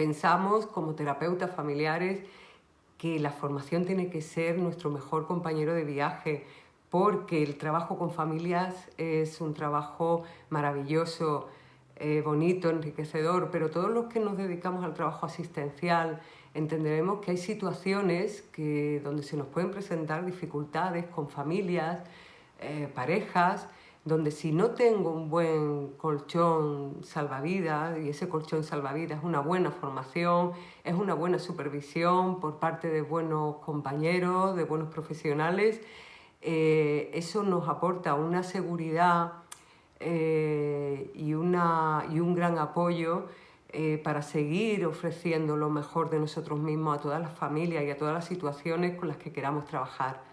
Pensamos como terapeutas familiares que la formación tiene que ser nuestro mejor compañero de viaje, porque el trabajo con familias es un trabajo maravilloso, eh, bonito, enriquecedor, pero todos los que nos dedicamos al trabajo asistencial entenderemos que hay situaciones que, donde se nos pueden presentar dificultades con familias, eh, parejas, donde si no tengo un buen colchón salvavidas, y ese colchón salvavidas es una buena formación, es una buena supervisión por parte de buenos compañeros, de buenos profesionales, eh, eso nos aporta una seguridad eh, y, una, y un gran apoyo eh, para seguir ofreciendo lo mejor de nosotros mismos a todas las familias y a todas las situaciones con las que queramos trabajar.